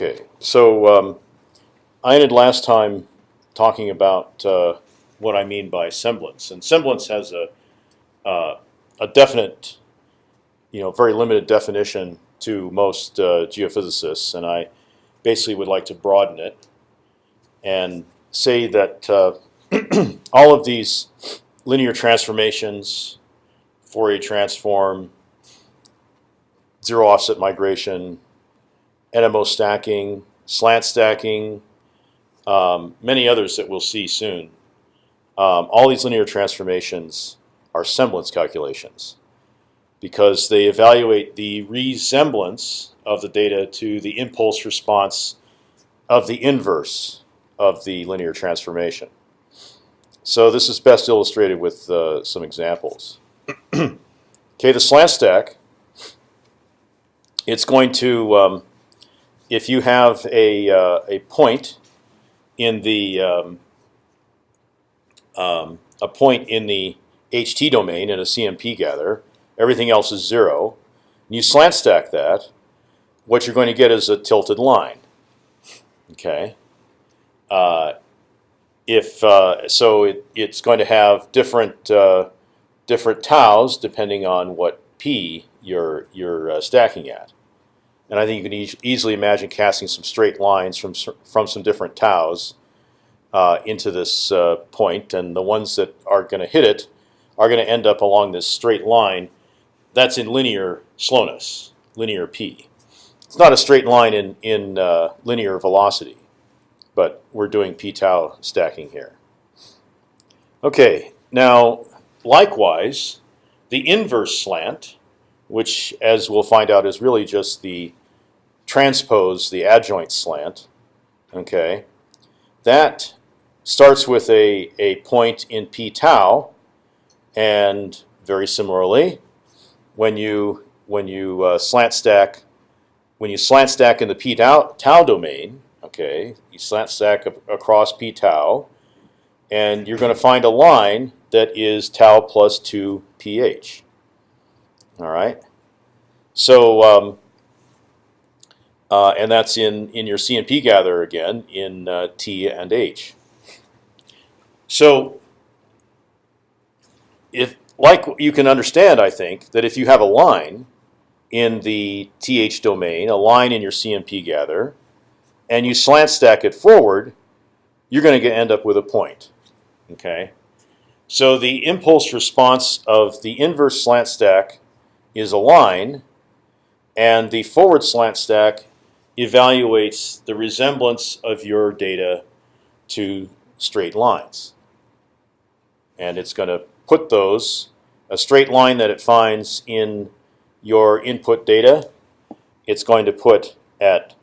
Okay, so um, I ended last time talking about uh, what I mean by semblance, and semblance has a uh, a definite, you know, very limited definition to most uh, geophysicists, and I basically would like to broaden it and say that uh, all of these linear transformations, Fourier transform, zero offset migration, NMO stacking, slant stacking, um, many others that we'll see soon. Um, all these linear transformations are semblance calculations because they evaluate the resemblance of the data to the impulse response of the inverse of the linear transformation. So this is best illustrated with uh, some examples. okay, the slant stack. It's going to, um, if you have a uh, a point in the um, um, a point in the HT domain in a CMP gather, everything else is zero. And you slant stack that, what you're going to get is a tilted line. Okay. Uh, if uh, so, it, it's going to have different uh, different taus depending on what p you're you're uh, stacking at. And I think you can e easily imagine casting some straight lines from from some different taus uh, into this uh, point, and the ones that are going to hit it are going to end up along this straight line. That's in linear slowness, linear p. It's not a straight line in in uh, linear velocity, but we're doing p tau stacking here. Okay, now likewise, the inverse slant, which as we'll find out is really just the transpose, the adjoint slant. Okay, that starts with a a point in p tau, and very similarly, when you when you uh, slant stack when you slant stack in the p tau, tau domain, okay, you slant stack across p tau, and you're going to find a line that is tau plus two ph. All right, so um, uh, and that's in in your CMP gather again in uh, t and h. So if like you can understand, I think that if you have a line in the th domain, a line in your CMP gather, and you slant stack it forward, you're going to end up with a point. Okay, so the impulse response of the inverse slant stack is a line, and the forward slant stack evaluates the resemblance of your data to straight lines, and it's going to put those a straight line that it finds in your input data, it's going to put at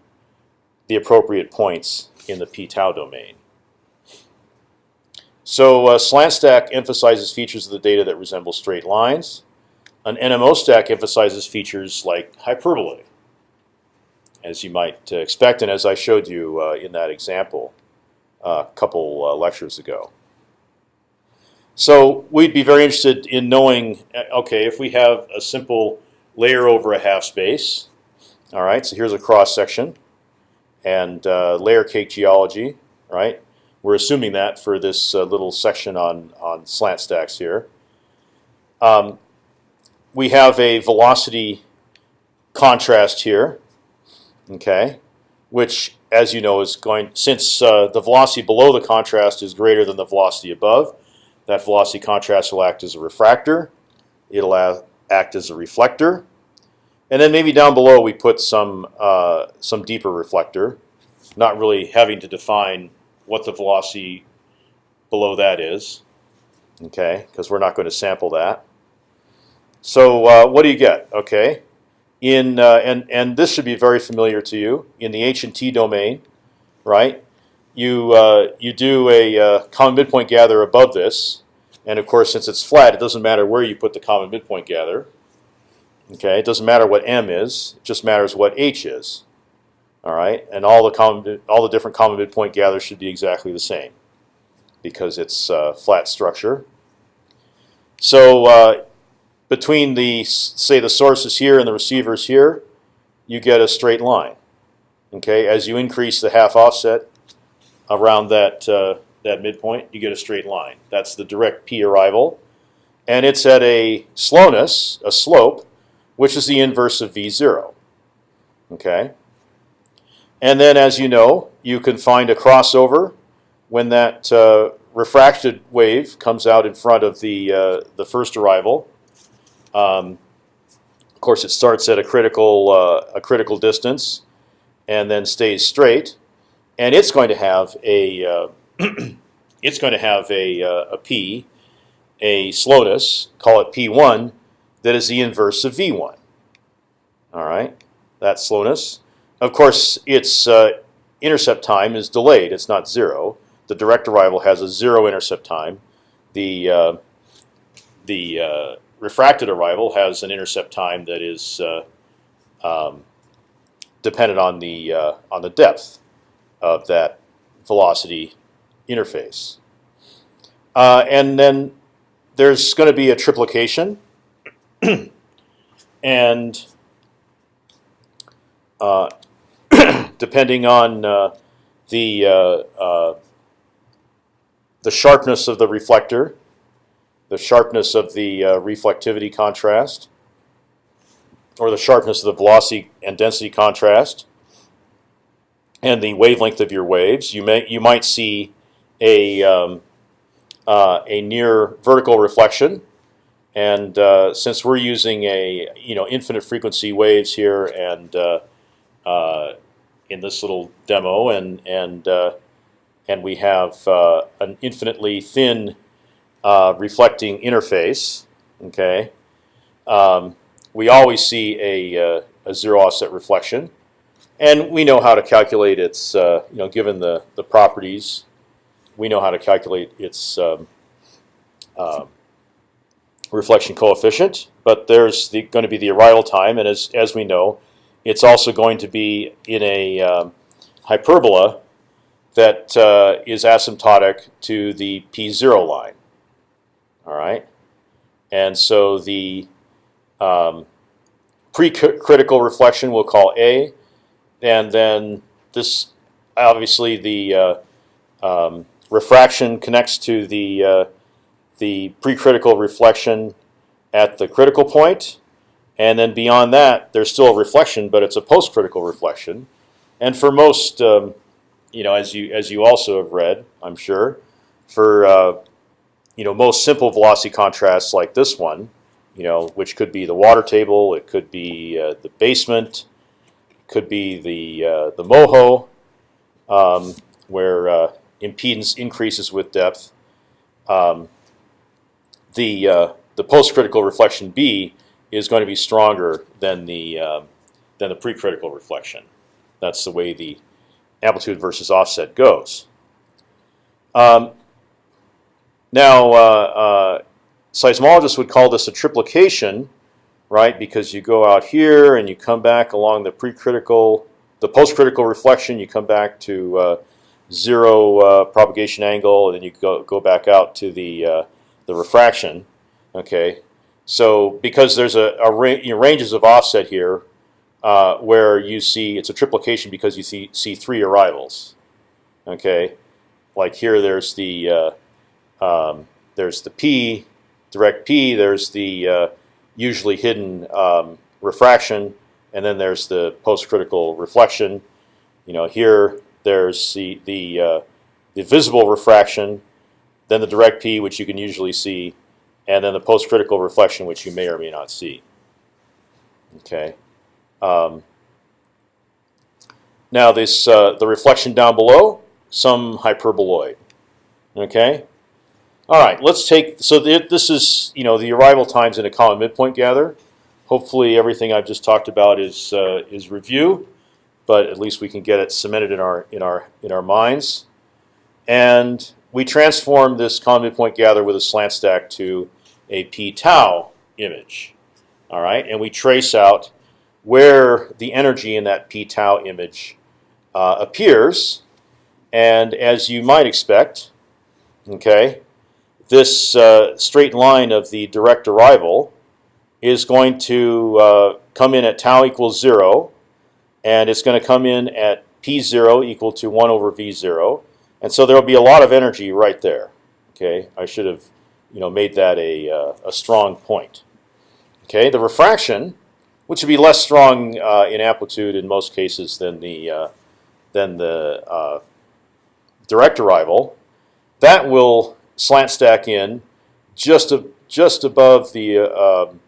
the appropriate points in the p tau domain. So uh, slant stack emphasizes features of the data that resemble straight lines. An NMO stack emphasizes features like hyperbolae, as you might uh, expect, and as I showed you uh, in that example uh, a couple uh, lectures ago. So we'd be very interested in knowing, uh, okay, if we have a simple layer over a half space. All right, so here's a cross section, and uh, layer cake geology. Right, we're assuming that for this uh, little section on on slant stacks here. Um, we have a velocity contrast here. Okay, which, as you know, is going since uh, the velocity below the contrast is greater than the velocity above. That velocity contrast will act as a refractor. It'll act as a reflector. And then maybe down below we put some uh, some deeper reflector, not really having to define what the velocity below that is, okay? Because we're not going to sample that. So uh, what do you get? Okay, in uh, and and this should be very familiar to you in the H and T domain, right? You uh, you do a uh, common midpoint gather above this, and of course, since it's flat, it doesn't matter where you put the common midpoint gather. Okay, it doesn't matter what m is; it just matters what h is. All right, and all the common, all the different common midpoint gathers should be exactly the same because it's a flat structure. So uh, between the say the sources here and the receivers here, you get a straight line. Okay, as you increase the half offset around that uh, that midpoint, you get a straight line. That's the direct p arrival, and it's at a slowness, a slope, which is the inverse of v zero. Okay, and then as you know, you can find a crossover when that uh, refracted wave comes out in front of the uh, the first arrival. Um, of course, it starts at a critical uh, a critical distance, and then stays straight, and it's going to have a uh, it's going to have a uh, a p, a slowness, call it p1, that is the inverse of v1. All right, that slowness. Of course, its uh, intercept time is delayed; it's not zero. The direct arrival has a zero intercept time. The uh, the refracted arrival has an intercept time that is uh, um, dependent on the uh, on the depth of that velocity interface. Uh, and then there's going to be a triplication, and uh, depending on uh, the uh, the sharpness of the reflector, the sharpness of the uh, reflectivity contrast, or the sharpness of the velocity and density contrast, and the wavelength of your waves, you may you might see a um, uh, a near vertical reflection. And uh, since we're using a you know infinite frequency waves here and uh, uh in this little demo, and and uh, and we have an infinitely thin reflecting interface, okay. Um, we always see a, a zero offset reflection, and we know how to calculate its you know given the the properties we know how to calculate its um, uh, reflection coefficient, but there's the, going to be the arrival time, and as as we know, it's also going to be in a um, hyperbola that uh, is asymptotic to the p0 line. All right, and so the um, pre-critical reflection we'll call A, and then this obviously the uh, um, refraction connects to the uh, the precritical reflection at the critical point, and then beyond that, there's still a reflection, but it's a post-critical reflection. And for most, um, you know, as you as you also have read, I'm sure, for uh, you know most simple velocity contrasts like this one, you know, which could be the water table, it could be uh, the basement, could be the uh, the moho, um, where uh, impedance increases with depth, um, the uh, the post-critical reflection B is going to be stronger than the uh, than the pre-critical reflection. That's the way the amplitude versus offset goes. Um, now, uh, uh, seismologists would call this a triplication, right? Because you go out here and you come back along the pre-critical, the post-critical reflection. You come back to uh, zero uh, propagation angle, and then you go go back out to the the refraction. Okay, so because there's a, a ra ranges of offset here, uh, where you see it's a triplication because you see see three arrivals. Okay, like here there's the uh, um, there's the p direct p. There's the uh, usually hidden um, refraction, and then there's the post critical reflection. You know here there's the the, uh, the visible refraction, then the direct P, which you can usually see, and then the post-critical reflection, which you may or may not see. Okay. Um, now this uh, the reflection down below, some hyperboloid. Okay. All right. Let's take so this is you know the arrival times in a common midpoint gather. Hopefully everything I've just talked about is uh, is review but at least we can get it cemented in our in our in our minds. And we transform this common midpoint gather with a slant stack to a p tau image. All right, and we trace out where the energy in that p tau image uh, appears. And as you might expect, okay, this uh, straight line of the direct arrival is going to uh, come in at tau equals zero and it's going to come in at p zero equal to one over v zero, and so there will be a lot of energy right there. Okay, I should have, you know, made that a uh, a strong point. Okay, the refraction, which would be less strong uh, in amplitude in most cases than the uh, than the uh, direct arrival, that will slant stack in just just above the uh, um,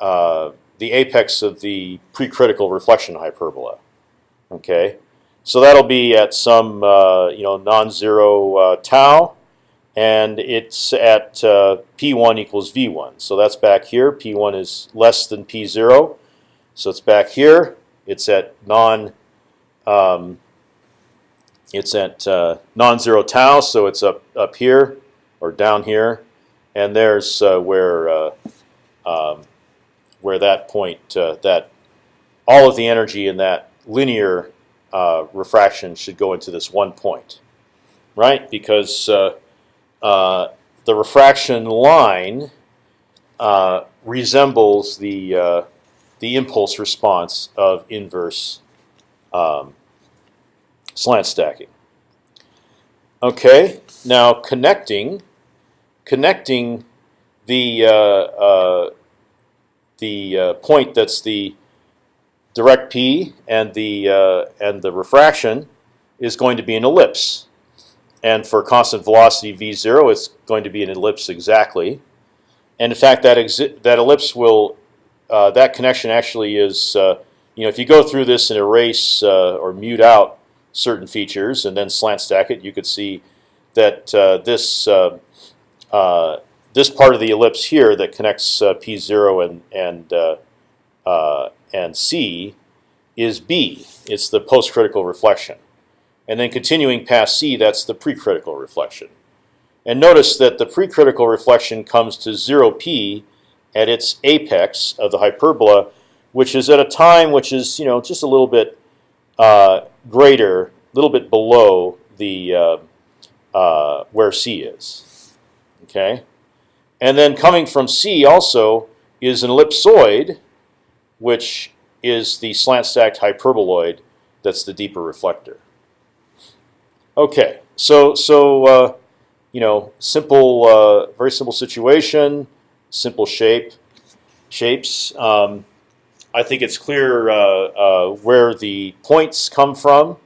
uh, the apex of the precritical reflection hyperbola. Okay, so that'll be at some uh, you know non-zero uh, tau, and it's at uh, p1 equals v1. So that's back here. p1 is less than p0, so it's back here. It's at non um, it's at uh, non-zero tau, so it's up up here or down here, and there's uh, where uh, um, where that point uh, that all of the energy in that linear uh, refraction should go into this one point, right? Because uh, the refraction line resembles the the impulse response of inverse um, slant stacking. Okay, now connecting, connecting the uh, uh, the uh, point that's the direct p and the uh, and the refraction is going to be an ellipse, and for constant velocity v zero, it's going to be an ellipse exactly. And in fact, that that ellipse will uh, that connection actually is uh, you know if you go through this and erase or mute out certain features and then slant stack it, you could see that uh, this uh, uh, this part of the ellipse here that connects uh, P0 and and and C is B. It's the post-critical reflection, and then continuing past C, that's the precritical reflection. And notice that the precritical reflection comes to zero p at its apex of the hyperbola, which is at a time which is you know just a little bit uh, greater, a little bit below the uh, uh, where C is. Okay, and then coming from C also is an ellipsoid, which is the slant stacked hyperboloid. That's the deeper reflector. Okay, so so uh, you know, simple, uh, very simple situation, simple shape, shapes. Um, I think it's clear uh, uh, where the points come from.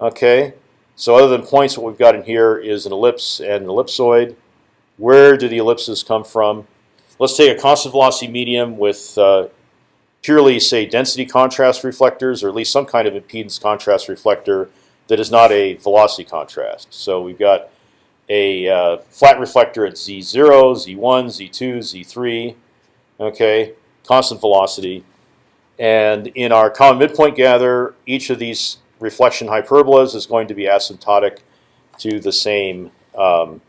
Okay, so other than points, what we've got in here is an ellipse and an ellipsoid. Where do the ellipses come from? Let's take a constant velocity medium with uh, purely, say, density contrast reflectors, or at least some kind of impedance contrast reflector that is not a velocity contrast. So we've got a uh, flat reflector at z0, z1, z2, z3. Okay, constant velocity. And in our common midpoint gather, each of these reflection hyperbolas is going to be asymptotic to the same um,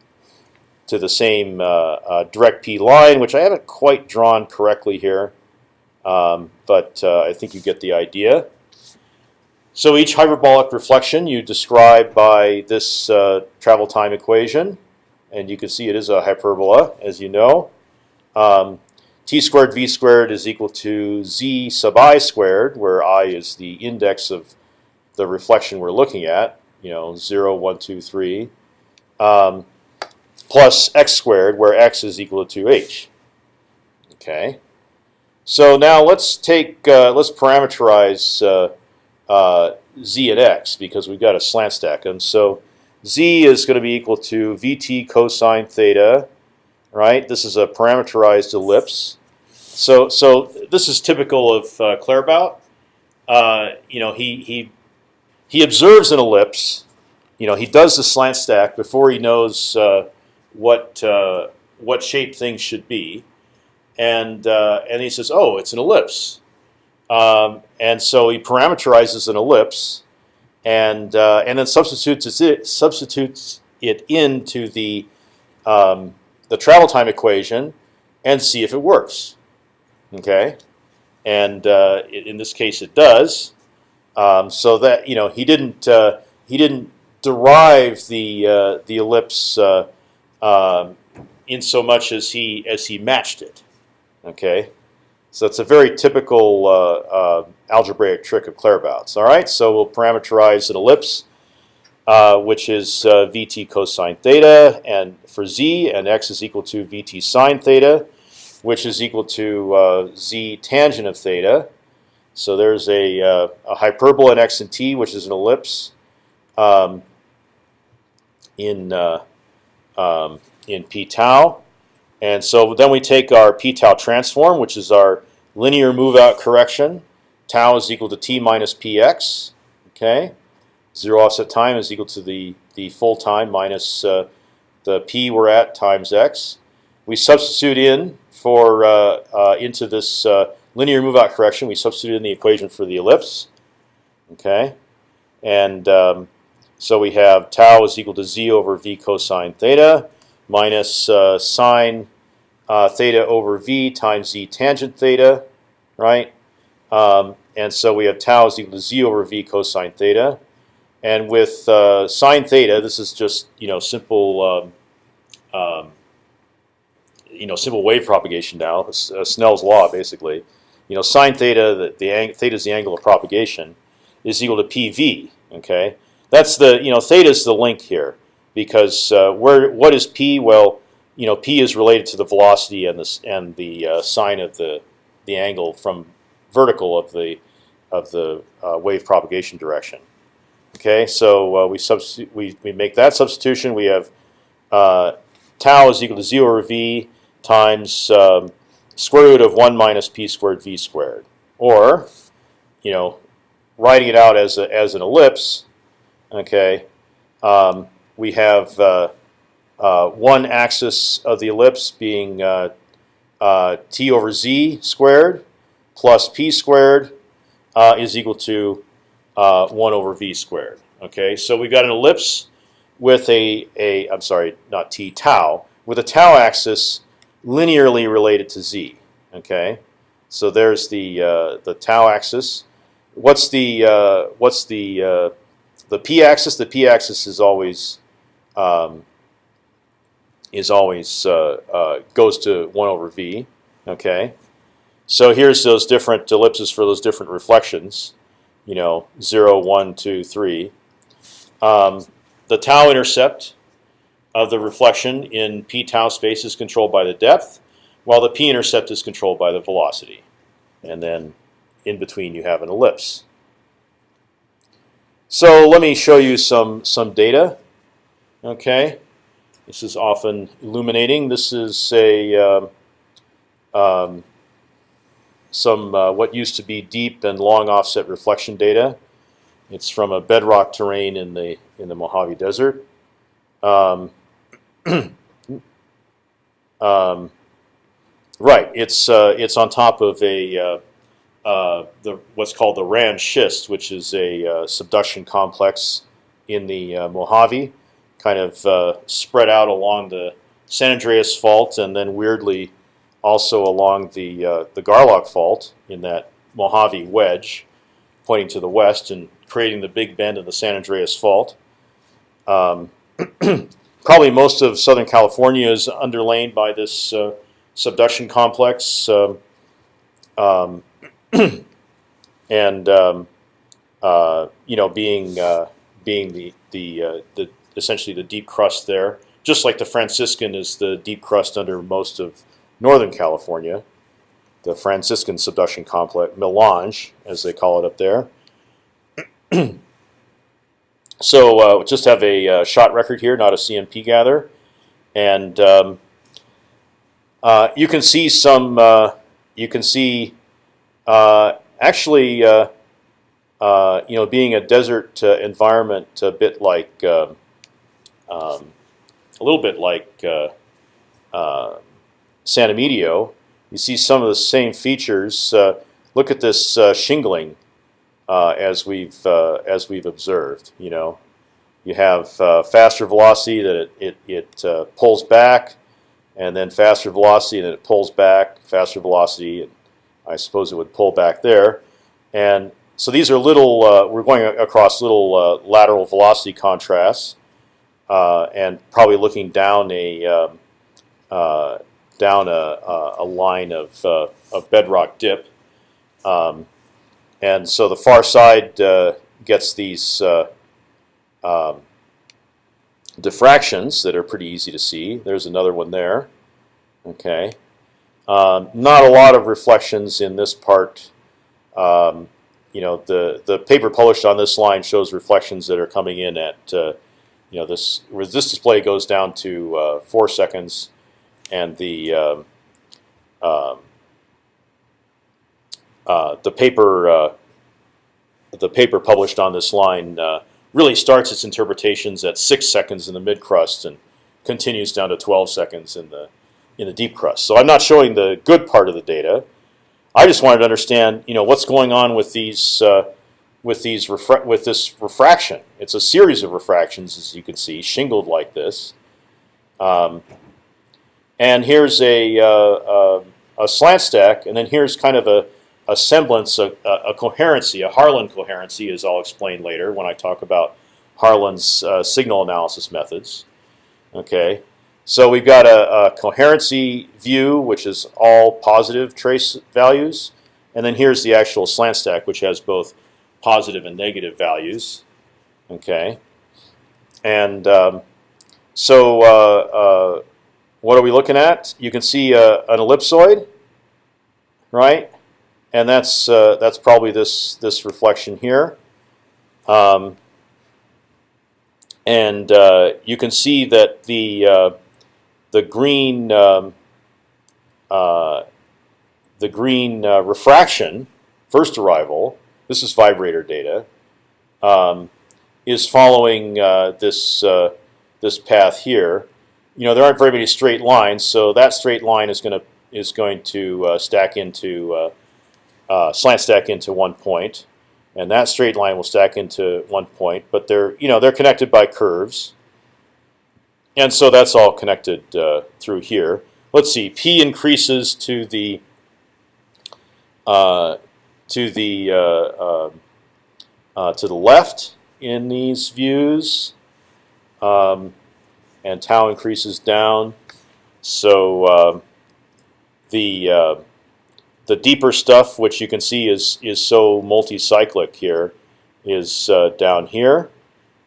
to the same uh, uh, direct p line, which I haven't quite drawn correctly here, um, but uh, I think you get the idea. So each hyperbolic reflection you describe by this uh, travel time equation, and you can see it is a hyperbola, as you know. Um, t squared v squared is equal to z sub i squared, where i is the index of the reflection we're looking at. You know, 0, 1, 2, 3, um, plus x squared, where x is equal to 2h. Okay. So now let's take uh, let's parameterize uh, uh, z and x because we've got a slant stack, and so z is going to be equal to vt cosine theta right? This is a parameterized ellipse. So, so this is typical of uh, Claerbout. Uh, you know, he he he observes an ellipse. You know, he does the slant stack before he knows uh, what uh, what shape things should be, and uh, and he says, "Oh, it's an ellipse," um, and so he parameterizes an ellipse, and uh, and then substitutes it substitutes it into the um, the travel time equation and see if it works. Okay, and uh, in this case it does. Um, so that you know he didn't uh, he didn't derive the uh, the ellipse uh, um, in so much as he as he matched it. Okay, So it's a very typical uh, uh, algebraic trick of Claerbout's. All right, so we'll parameterize an ellipse, uh, which is uh, vt cosine theta, and for z, and x is equal to vt sine theta, which is equal to uh, z tangent of theta. So there's a, uh, a hyperbola in x and t, which is an ellipse um, in um, in p tau. And so then we take our p tau transform, which is our linear move out correction. Tau is equal to t minus px. Okay, zero offset time is equal to the the full time minus uh, the p we're at times x. We substitute in for uh, uh, into this uh, linear move out correction. We substitute in the equation for the ellipse. Okay, and um, so we have tau is equal to z over v cosine theta minus uh, sine uh, theta over v times z tangent theta, right? Um, and so we have tau is equal to z over v cosine theta. And with uh, sine theta, this is just you know simple um, um, you know simple wave propagation now. uh, Snell's law basically. You know sine theta, the, the theta is the angle of propagation, is equal to pv. Okay, that's the you know theta is the link here because uh, where what is p? Well, you know, p is related to the velocity and the and the uh, sine of the the angle from vertical of the of the uh, wave propagation direction. Okay, so uh, we we we make that substitution. We have uh, tau is equal to z over v times um, square root of one minus p squared v squared, or you know, writing it out as a, as an ellipse. Okay, um, we have uh, uh, one axis of the ellipse being uh, uh, t over z squared plus p squared is equal to uh, one over v squared. Okay, so we've got an ellipse with a a I'm sorry, not t tau with a tau axis linearly related to z. Okay, so there's the the tau axis. What's the what's the the p-axis? The p-axis is always um, is always uh, uh, goes to one over v. Okay, so here's those different ellipses for those different reflections. You know, zero, one, two, three. Um, the tau intercept of the reflection in p tau space is controlled by the depth, while the p intercept is controlled by the velocity. And then in between you have an ellipse. So let me show you some some data. Okay, this is often illuminating. This is a um, um, some uh, what used to be deep and long offset reflection data. It's from a bedrock terrain in the in the Mojave Desert. Um, um, right, it's uh, it's on top of a uh, uh, the what's called the Rand schist, which is a uh, subduction complex in the uh, Mojave kind of spread out along the San Andreas Fault, and then weirdly also along the uh, the Garlock Fault in that Mojave wedge, pointing to the west and creating the big bend of the San Andreas Fault. Um, probably most of Southern California is underlain by this uh, subduction complex, um, um, and um, uh, you know, being uh, being the the uh, the essentially the deep crust there, just like the Franciscan is the deep crust under most of Northern California. The Franciscan subduction complex, melange, as they call it up there. so uh, just have a uh, shot record here, not a CMP gather, and um, uh, you can see some. Uh, you can see uh, actually. Uh, you know, being a desert environment, a bit like um, um, a little bit like uh, uh, San Emidio. You see some of the same features. Uh, look at this uh, shingling uh, as we've uh, as we've observed. You know, you have faster velocity that it it, it pulls back, and then faster velocity and it pulls back. Faster velocity, and I suppose it would pull back there, and so these are little. we're going across little lateral velocity contrasts uh, and probably looking down a um, uh, down a, a, line of, uh, of bedrock dip. Um, and so the far side uh, gets these uh, um, diffractions that are pretty easy to see. There's another one there. Okay, um, not a lot of reflections in this part. Um, you know, the the paper published on this line shows reflections that are coming in at uh, you know this this display goes down to uh, four seconds, and the um, um uh, the paper uh, the paper published on this line uh, really starts its interpretations at six seconds in the mid crust and continues down to 12 seconds in the in the deep crust. So I'm not showing the good part of the data. I just wanted to understand, you know, what's going on with these uh, with these with this refraction. It's a series of refractions, as you can see, shingled like this. Um, and here's a, uh, a, a slant stack, and then here's kind of a a semblance, a, a, coherency, a Harlan coherency, as I'll explain later when I talk about Harlan's uh, signal analysis methods. Okay, so we've got a, a, coherency view, which is all positive trace values, and then here's the actual slant stack, which has both positive and negative values. Okay, and um, so uh, uh, what are we looking at? You can see uh, an ellipsoid, right? and that's uh, that's probably this this reflection here. Um, and uh, you can see that the uh, the green um, uh, the green uh, refraction first arrival. This is vibrator data. Um, is following this this path here. You know there aren't very many straight lines, so that straight line is going to is going to stack into uh, slant stack into one point, and that straight line will stack into one point. But they're you know they're connected by curves, and so that's all connected uh, through here. Let's see, p increases to the uh, to the uh, uh, uh, to the left in these views, um, and tau increases down. So um, the the deeper stuff, which you can see is is so multi-cyclic here, is uh, down here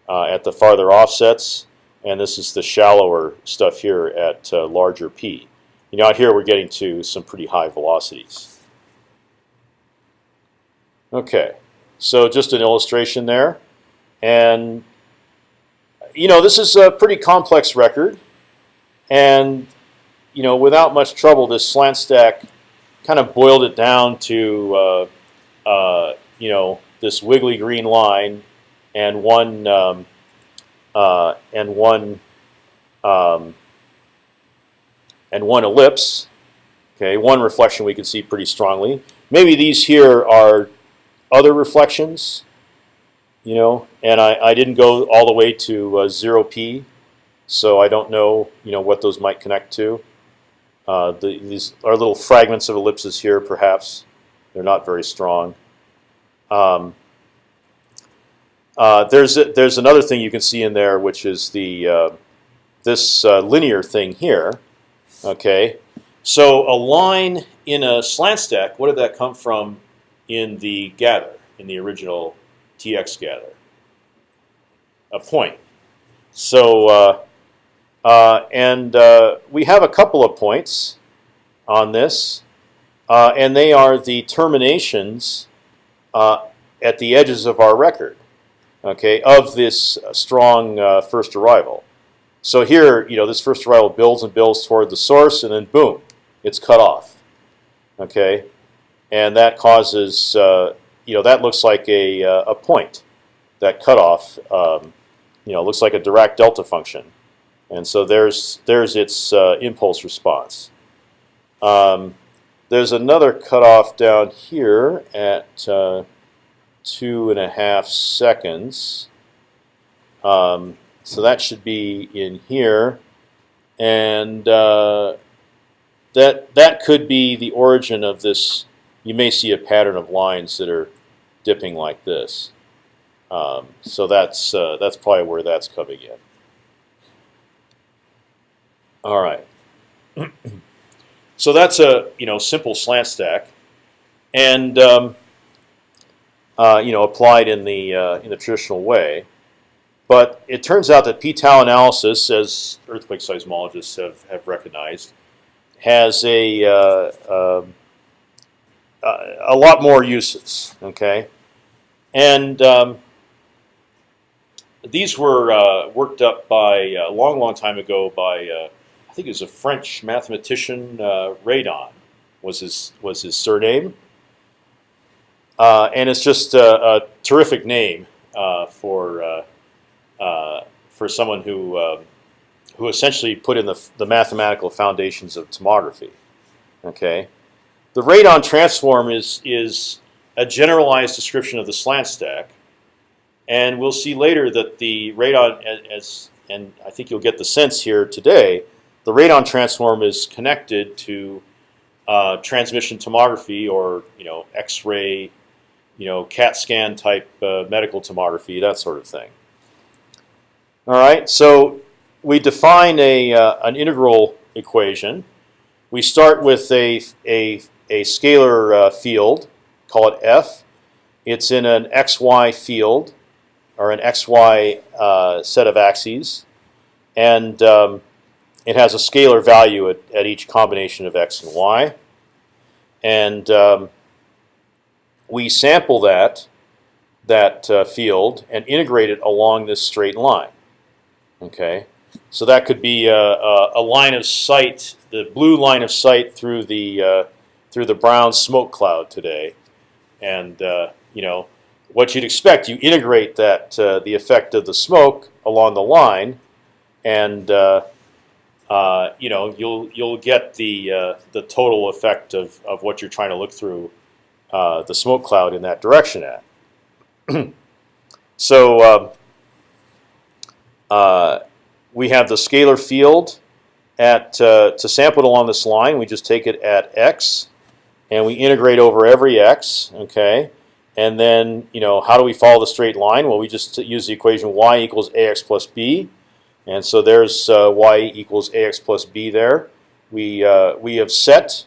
uh, at the farther offsets, and this is the shallower stuff here at uh, larger p. You know, out here we're getting to some pretty high velocities. Okay, so just an illustration there, and you know this is a pretty complex record, and you know without much trouble, this slant stack kind of boiled it down to uh, uh, you know this wiggly green line and one um, uh, and one um, and one ellipse. Okay, one reflection we can see pretty strongly. Maybe these here are other reflections, you know, and I, I didn't go all the way to uh, zero p, so I don't know you know what those might connect to. Uh, the, these are little fragments of ellipses here, perhaps. They're not very strong. Um, uh, there's a, there's another thing you can see in there, which is the uh, this uh, linear thing here. Okay, so a line in a slant stack. What did that come from in the gather in the original TX gather? A point. So uh, uh, and uh, we have a couple of points on this, and they are the terminations at the edges of our record, okay, of this strong first arrival. So here, you know, this first arrival builds and builds toward the source, and then boom, it's cut off, okay, and that causes, uh, you know, that looks like a a point, that cutoff, um, you know, looks like a Dirac delta function. And so there's there's its uh, impulse response. Um, there's another cutoff down here at uh, two and a half seconds. Um, so that should be in here, and uh, that that could be the origin of this. You may see a pattern of lines that are dipping like this. Um, so that's uh, that's probably where that's coming in. All right. So that's a you know simple slant stack, and um, uh, you know applied in the uh, in the traditional way. But it turns out that p-tau analysis, as earthquake seismologists have, have recognized, has a uh, um, a lot more uses. Okay, and um, these were uh, worked up by a long, long time ago by uh, I think it was a French mathematician uh, Radon was his was his surname, uh, and it's just a, a terrific name uh, for uh, for someone who um, who essentially put in the, the mathematical foundations of tomography. Okay, the radon transform is is a generalized description of the slant stack, and we'll see later that the radon as and I think you'll get the sense here today, the radon transform is connected to uh, transmission tomography or you know X-ray, you know CAT scan type uh, medical tomography, that sort of thing. All right, so we define a uh, an integral equation. We start with a a a scalar uh, field, call it f. It's in an xy field, or an xy uh, set of axes, and um, it has a scalar value at, at each combination of x and y. And um, we sample that that uh, field and integrate it along this straight line. Okay, so that could be a, a, a, line of sight, the blue line of sight through the uh, through the brown smoke cloud today, and uh, you know what you'd expect. You integrate that uh, the effect of the smoke along the line, and uh, uh, you know you'll you'll get the uh, the total effect of of what you're trying to look through the smoke cloud in that direction at. so. Um, uh, we have the scalar field at uh, to sample it along this line. We just take it at x, and we integrate over every x. Okay, and then you know how do we follow the straight line? Well, we just use the equation y equals ax plus b, and so there's uh, y equals ax plus b there. We uh, we have set.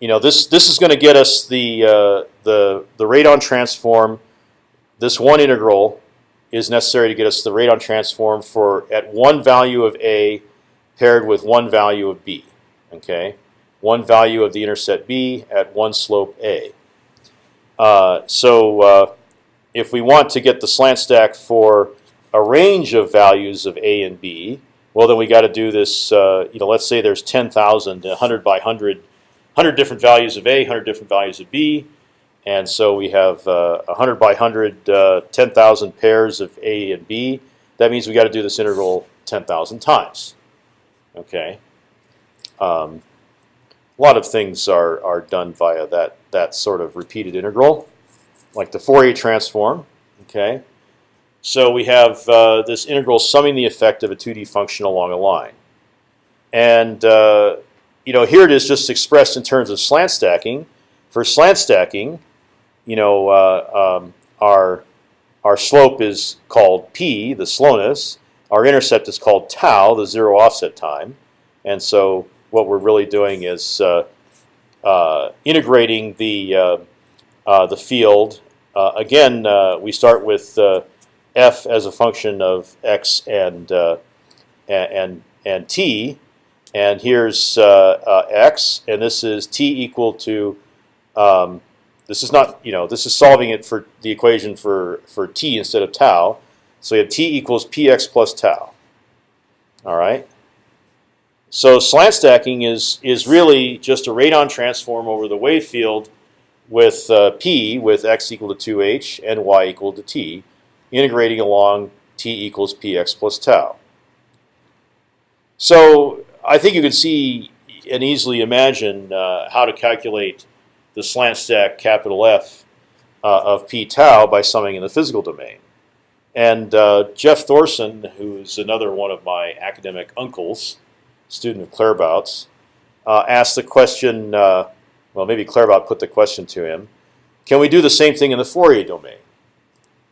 You know this this is going to get us the uh, the the radon transform. This one integral is necessary to get us the radon transform for at one value of a paired with one value of b. Okay, one value of the intercept b at one slope a. Uh, so uh, if we want to get the slant stack for a range of values of a and b, well then we got to do this. Uh, you know, let's say there's 10,000, 100 by 100, 100 different values of a, 100 different values of b. And so we have uh, 100 by 100, uh, 10,000 pairs of A and B. That means we got to do this integral 10,000 times. Okay. Um, a lot of things are are done via that that sort of repeated integral, like the Fourier transform. Okay. So we have uh, this integral summing the effect of a 2D function along a line, and uh, you know here it is just expressed in terms of slant stacking. For slant stacking, you know, uh, um, our our slope is called p, the slowness. Our intercept is called tau, the zero offset time. And so what we're really doing is uh, uh, integrating the uh, the field. Again, we start with f as a function of x and and and t, and here's x, and this is t equal to um, this is not, you know, this is solving it for the equation for for t instead of tau. So we have t equals px plus tau. All right. So slant stacking is is really just a radon transform over the wave field with uh, p with x equal to 2h and y equal to t, integrating along t equals px plus tau. So I think you can see and easily imagine uh, how to calculate the slant stack capital F uh, of p tau by summing in the physical domain. And uh, Jeff Thorson, who's another one of my academic uncles, student of Claerbout's, uh, asked the question. Uh, well, maybe Claerbout put the question to him: Can we do the same thing in the Fourier domain?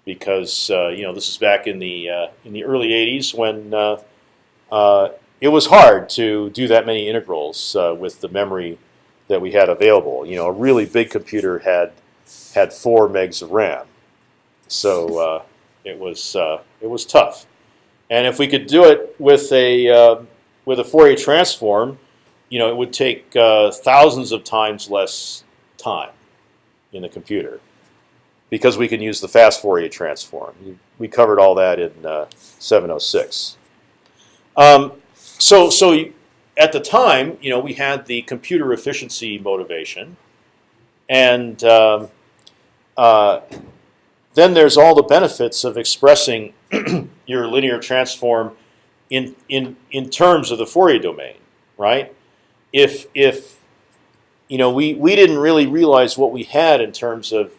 Because uh, you know this is back in the uh, in the early '80s when it was hard to do that many integrals uh, with the memory that we had available. You know, a really big computer had had four megs of RAM, so uh, it was uh, it was tough. And if we could do it with a uh, with a Fourier transform, you know, it would take uh, thousands of times less time in the computer because we can use the fast Fourier transform. We covered all that in uh, 706. Um, so, so at the time, you know, we had the computer efficiency motivation, and um, uh, then there's all the benefits of expressing your linear transform in in in terms of the Fourier domain, right? If if you know, we we didn't really realize what we had in terms of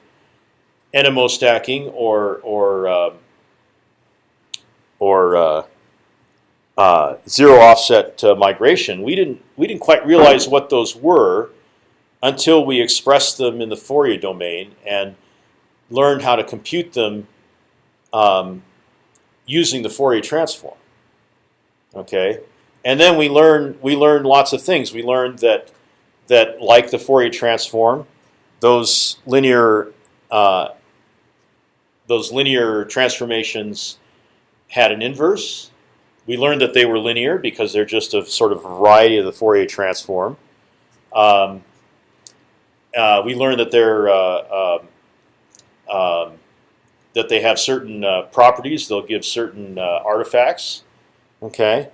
NMO stacking or or uh, or uh, uh, zero offset uh, migration. We didn't we didn't quite realize what those were until we expressed them in the Fourier domain and learned how to compute them um, using the Fourier transform. Okay, and then we learned we learned lots of things. We learned that that like the Fourier transform, those linear uh, those linear transformations had an inverse. We learned that they were linear because they're just a sort of variety of the Fourier transform. Um, uh, we learned that they're uh, um, um that they have certain uh, properties. They'll give certain uh, artifacts. Okay,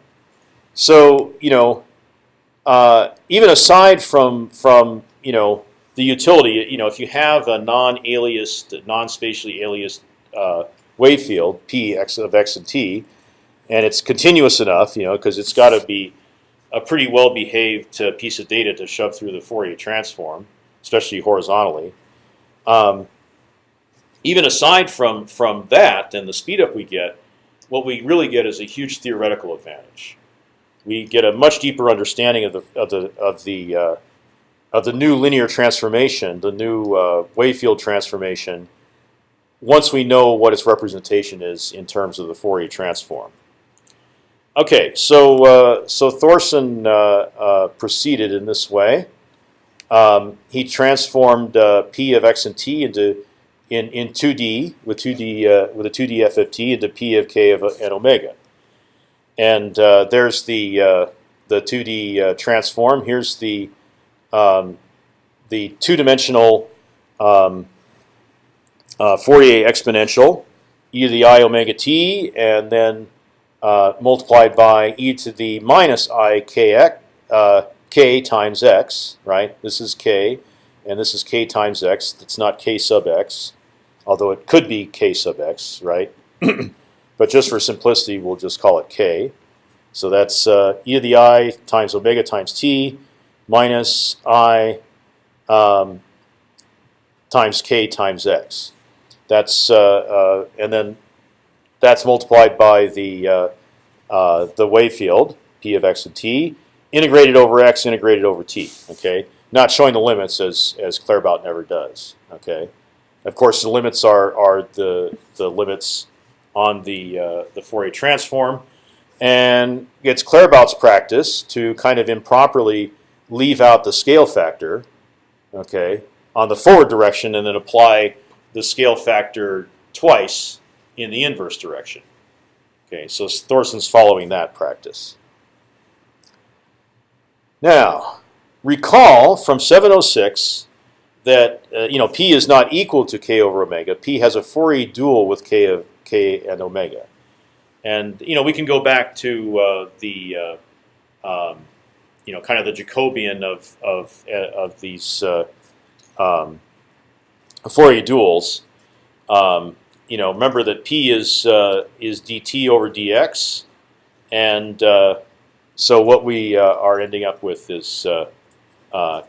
so you know, uh, even aside from from you know the utility, you know, if you have a non-aliased, non-spatially aliased uh, wave field p x of x and t, and it's continuous enough, you know, because it's got to be a pretty well-behaved uh, piece of data to shove through the Fourier transform, especially horizontally. Um, even aside from from that and the speed up we get, what we really get is a huge theoretical advantage. We get a much deeper understanding of the of the of the uh, of the new linear transformation, the new uh, wave field transformation. Once we know what its representation is in terms of the Fourier transform. Okay, so uh, so Thorson uh, uh, proceeded in this way. Um, he transformed uh, p of x and t into in in 2D with 2D uh, with a 2D FFT into p of k of n omega. And uh, there's the uh, the 2D uh, transform. Here's the um, the two-dimensional um, uh, Fourier exponential, e to the i omega t, and then uh, multiplied by e to the minus i k x k times x. Right. This is k, and this is k times x. It's not k sub x although it could be k sub x, right? but just for simplicity, we'll just call it k. So that's uh, e to the i times omega times t minus i um, times k times x. That's uh, uh, and then that's multiplied by the uh, uh, the wave field p of x and t integrated over x integrated over t. Okay, not showing the limits as as Claerbout never does. Okay. Of course, the limits are are the the limits on the uh, the Fourier transform, and it's Claerbout's practice to kind of improperly leave out the scale factor, okay, on the forward direction, and then apply the scale factor twice in the inverse direction. Okay, so Thorson's following that practice. Now, recall from 706 that uh, you know p is not equal to k over omega. P has a Fourier dual with k of k and omega, and you know we can go back to uh, the uh, um, you know kind of the Jacobian of of uh, of these uh, um, Fourier duals. Um, you know, remember that p is is dt over dx, and so what we are ending up with is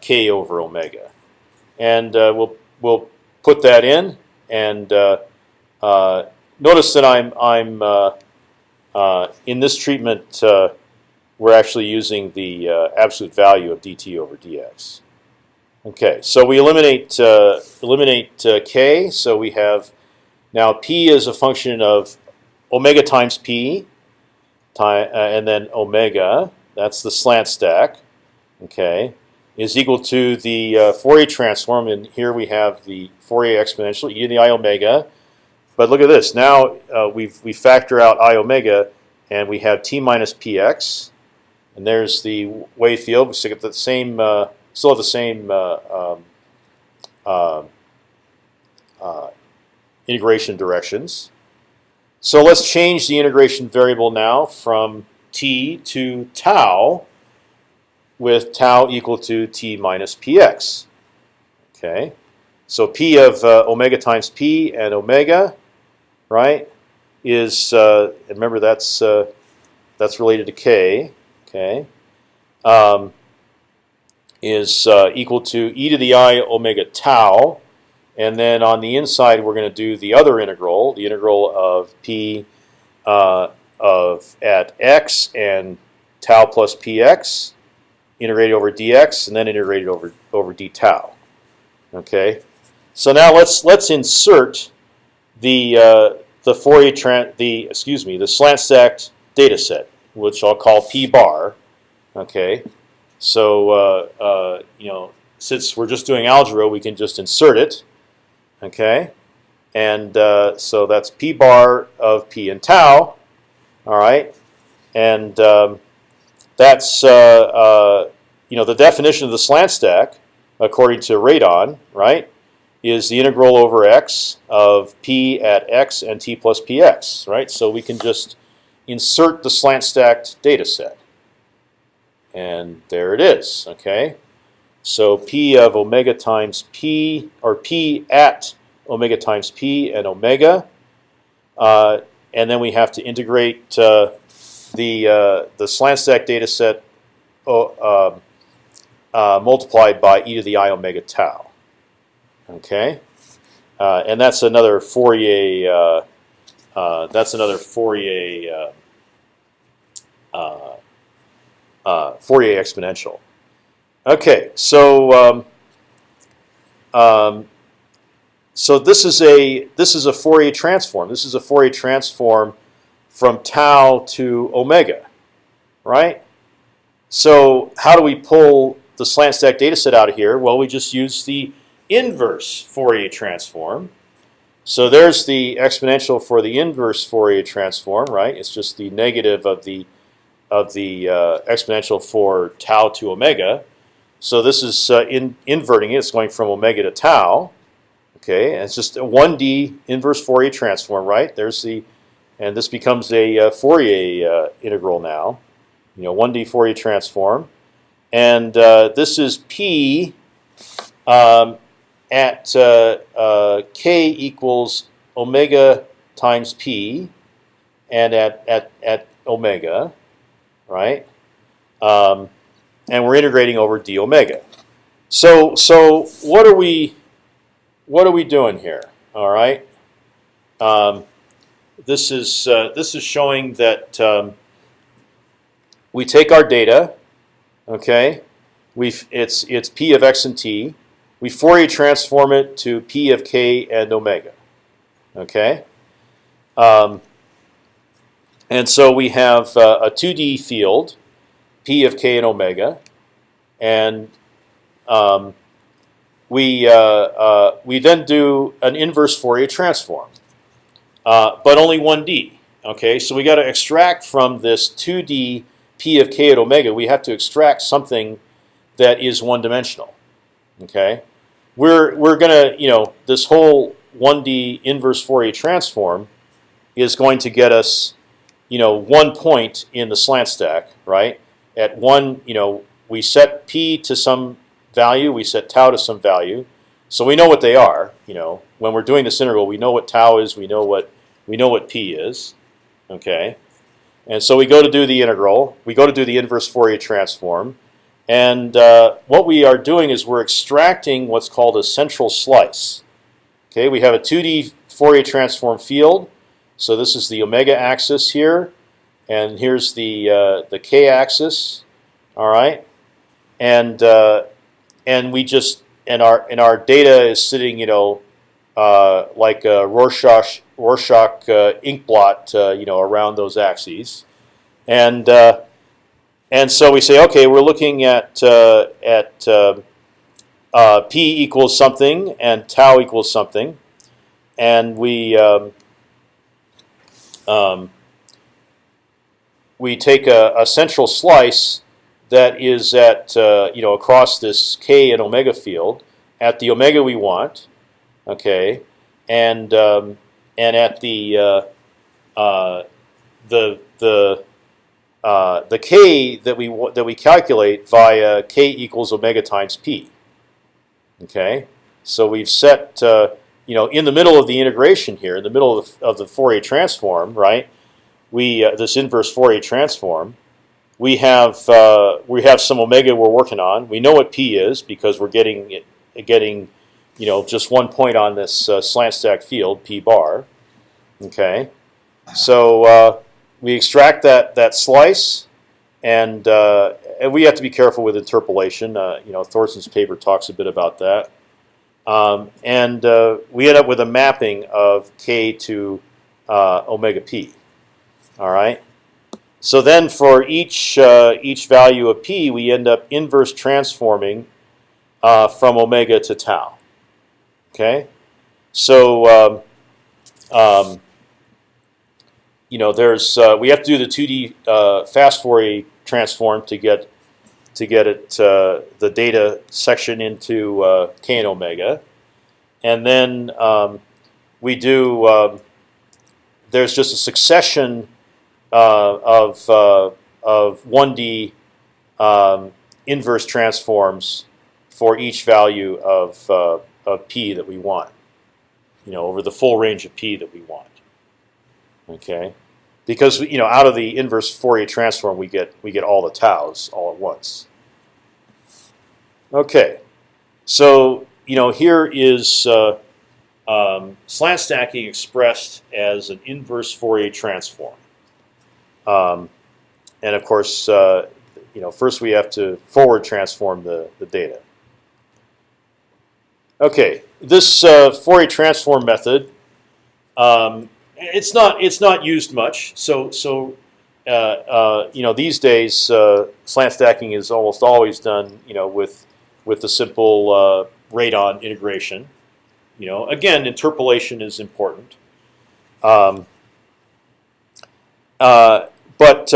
k over omega and uh, we'll we'll put that in. And uh, uh, notice that I'm I'm in this treatment. we're actually using the absolute value of dt over dx. Okay, so we eliminate uh, eliminate uh, k. So we have now p is a function of omega times p time, uh, and then omega. That's the slant stack. Okay, is equal to the uh, Fourier transform, and here we have the Fourier exponential e to the i omega. But look at this. Now uh, we we factor out i omega, and we have t minus px, and there's the wave field. We still get the same, uh, still have the same uh, um, uh, uh, integration directions. So let's change the integration variable now from t to tau with tau equal to t minus px. Okay, so p of uh, omega times p and omega, right, is uh, remember that's uh, that's related to k. Okay, um, is uh, equal to e to the i omega tau and then on the inside, we're going to do the other integral, the integral of p uh, of at x and tau plus px, integrated over dx, and then integrated over over d tau. Okay, so now let's let's insert the uh, the Fourier tran the excuse me the slant stacked data set, which I'll call p bar. Okay, so uh, uh, you know since we're just doing algebra, we can just insert it. Okay, and uh, so that's p bar of p and tau. All right, and um, that's uh, uh, you know the definition of the slant stack according to Radon, right, is the integral over x of p at x and t plus px, right? So we can just insert the slant stacked data set, and there it is. Okay. So p of omega times p, or p at omega times p and omega, uh, and then we have to integrate uh, the uh, the slant stack data set uh, um, uh, multiplied by e to the i omega tau. Okay, uh, and that's another Fourier. that's another Fourier. Fourier exponential. Okay, so um, um, so this is a this is a Fourier transform. This is a Fourier transform from tau to omega, right? So how do we pull the slant stack data set out of here? Well, we just use the inverse Fourier transform. So there's the exponential for the inverse Fourier transform, right? It's just the negative of the of the uh, exponential for tau to omega. So this is uh, in, inverting it. It's going from omega to tau. Okay, and it's just a 1D inverse Fourier transform, right? There's the, and this becomes a uh, Fourier uh, integral now. You know, 1D Fourier transform, and uh, this is P um, at uh, uh, k equals omega times P, and at at at omega, right? Um, and we're integrating over d omega. So so what are we what are we doing here? All right. Um, this is uh, this is showing that um, we take our data. Okay. We it's it's p of x and t. We Fourier transform it to p of k and omega. Okay. Um, and so we have uh, a 2D field p of k and omega, and um, we uh, uh, we then do an inverse Fourier transform, uh, but only 1D. Okay, so we got to extract from this 2D p of k at omega. We have to extract something that is one-dimensional. Okay, we're we're gonna you know this whole 1D inverse Fourier transform is going to get us you know one point in the slant stack, right? at one, you know, we set p to some value, we set tau to some value, so we know what they are. You know, when we're doing this integral, we know what tau is, we know what we know what p is. Okay, and so we go to do the integral. We go to do the inverse Fourier transform, and uh, what we are doing is we're extracting what's called a central slice. Okay, we have a 2D Fourier transform field. So this is the omega axis here and here's the uh, the k-axis. All right, and uh, and we just and our and our data is sitting, you know, uh, like a Rorschach Rorschach uh, ink blot, uh, you know, around those axes. and uh, and so we say, okay, we're looking at at uh, p equals something and tau equals something, and we um, um, we take a, a, central slice that is at uh, you know across this k and omega field at the omega we want, okay, and um, and at the uh, uh, the the uh, the k that we that we calculate via k equals omega times p. Okay, so we've set you know in the middle of the integration here, in the middle of the, of the Fourier transform, right? We this inverse Fourier transform. We have uh, we have some omega we're working on. We know what p is because we're getting it, getting you know just one point on this uh, slant stack field p bar. Okay, so uh, we extract that that slice, and, uh, and we have to be careful with interpolation. Uh, you know, Thorson's paper talks a bit about that, um, and uh, we end up with a mapping of k to uh, omega p. All right. So then, for each each value of p, we end up inverse transforming from omega to tau. Okay, so um, um, you know, there's uh, we have to do the 2D uh, fast Fourier transform to get to get it uh, the data section into uh, k and omega, and then um, we do. Um, there's just a succession uh, of uh, of 1D um, inverse transforms for each value of of p that we want. You know, over the full range of p that we want. Okay, because you know out of the inverse Fourier transform we get we get all the taus all at once. Okay, so you know here is uh, um, slant stacking expressed as an inverse Fourier transform, um, and of course uh, you know first we have to forward transform the the data. Okay, this uh, Fourier transform method um, it's not it's not used much. So so uh, uh, you know these days uh, slant stacking is almost always done you know with with the simple uh, Radon integration. You know again interpolation is important. Um, uh, but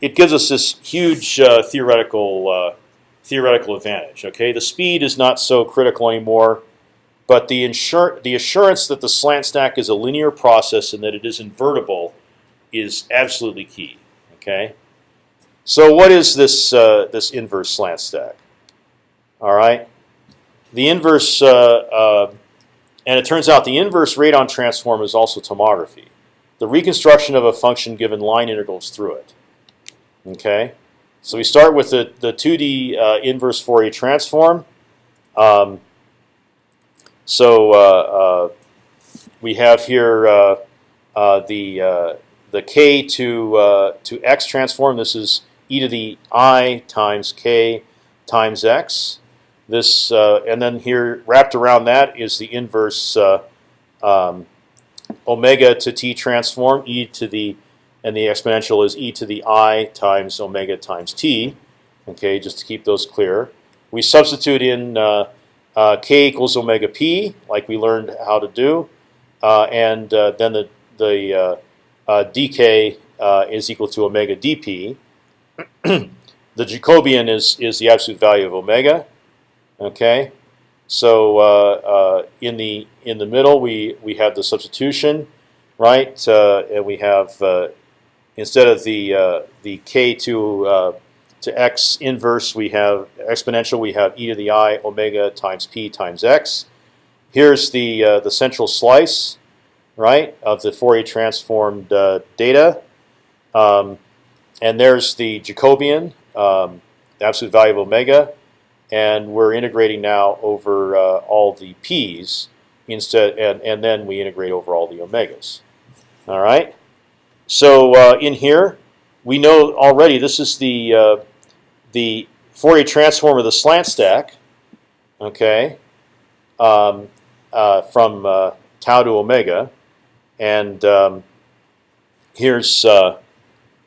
it gives us this huge theoretical theoretical advantage. Okay, the speed is not so critical anymore. But the, the assurance that the slant stack is a linear process and that it is invertible is absolutely key. Okay. So what is this uh, this inverse slant stack? All right. The inverse, uh, uh, and it turns out the inverse Radon transform is also tomography, the reconstruction of a function given line integrals through it. Okay. So we start with the the 2D uh, inverse Fourier transform. Um, so uh, uh, we have here uh, the the k to to x transform. This is e to the i times k times x. This and then here wrapped around that is the inverse um, omega to t transform e to the and the exponential is e to the i times omega times t. Okay, just to keep those clear. We substitute in uh, uh, k equals omega p, like we learned how to do, uh, and uh, then the the uh, uh, dk uh, is equal to omega dp. the Jacobian is is the absolute value of omega. Okay, so in the in the middle we we have the substitution, right? and we have instead of the the k to to x inverse, we have exponential. We have e to the i omega times p times x. Here's the uh, the central slice, right, of the Fourier transformed uh, data, um, and there's the Jacobian, um, absolute value of omega, and we're integrating now over uh, all the p's instead, and and then we integrate over all the omegas. All right. So uh, in here, we know already this is the uh, the Fourier transform of the slant stack, okay, um, uh, from uh, tau to omega, and um, here's uh,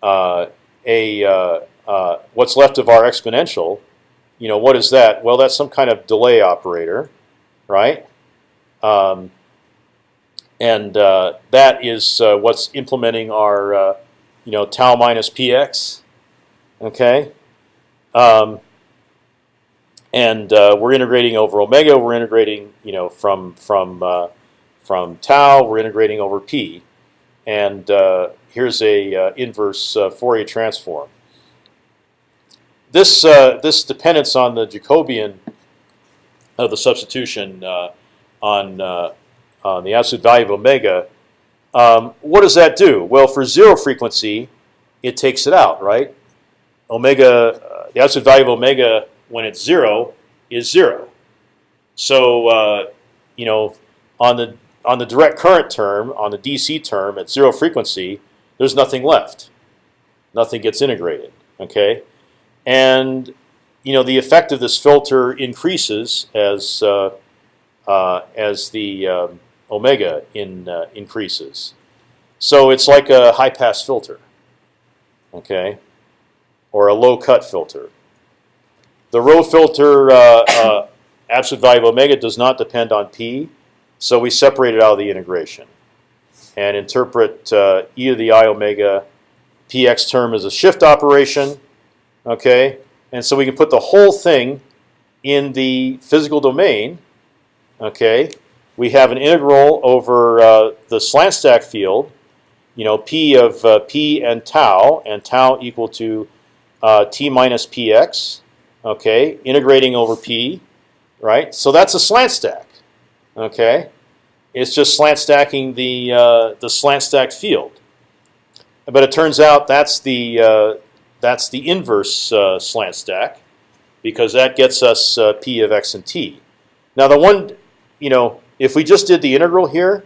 uh a what's left of our exponential. You know what is that? Well, that's some kind of delay operator, right? Um, and uh, that is uh, what's implementing our uh, you know tau minus px. Okay, um, and uh, we're integrating over omega. We're integrating you know from from uh, from tau. We're integrating over p, and uh, here's a inverse Fourier transform. This this dependence on the Jacobian of the substitution on the absolute value of omega. Um, what does that do? Well, for zero frequency, it takes it out, right? Omega, uh, the absolute value of omega when it's zero is zero. So uh, you know, on the on the direct current term, on the DC term at zero frequency, there's nothing left. Nothing gets integrated. Okay, and you know the effect of this filter increases as uh, uh, as the um, omega in uh, increases. So it's like a high pass filter. Okay, or a low cut filter. The rho filter uh, uh, absolute value of omega does not depend on p, so we separate it out of the integration and interpret uh, e to the i omega px term as a shift operation. Okay, and so we can put the whole thing in the physical domain. Okay, we have an integral over uh, the slant stack field. You know, p of uh, p and tau, and tau equal to uh, t minus px. Okay, integrating over p, right? So that's a slant stack. Okay, it's just slant stacking the uh, the slant stacked field. But it turns out that's the uh, that's the inverse uh, slant stack, because that gets us p of x and t. Now the one, you know, if we just did the integral here,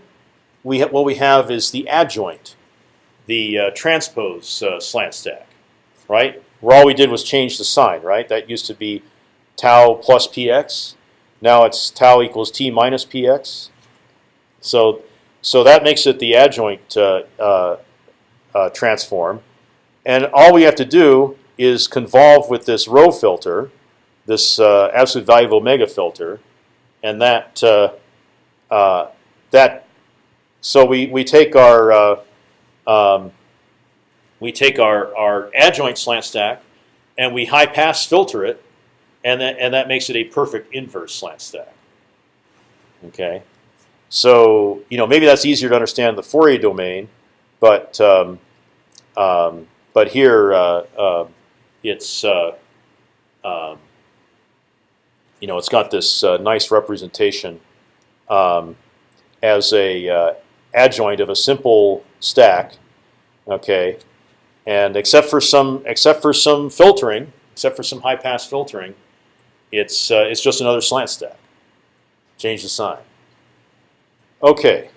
we what we have is the adjoint, the uh, transpose uh, slant stack, right? Where all we did was change the sign, right? That used to be tau plus px. Now it's tau equals t minus px. So, so that makes it the adjoint uh, uh, uh, transform, and all we have to do is convolve with this rho filter, this uh, absolute value of omega filter, and that uh, uh, that. So we we take our um, we take our, our adjoint slant stack and we high pass filter it, and that and that makes it a perfect inverse slant stack. Okay, so you know maybe that's easier to understand the Fourier domain, but um, um, but here uh, uh, it's uh, um, you know it's got this uh, nice representation um, as a uh, adjoint of a simple stack. Okay, and except for some except for some filtering, except for some high pass filtering, it's uh, it's just another slant stack. Change the sign. Okay,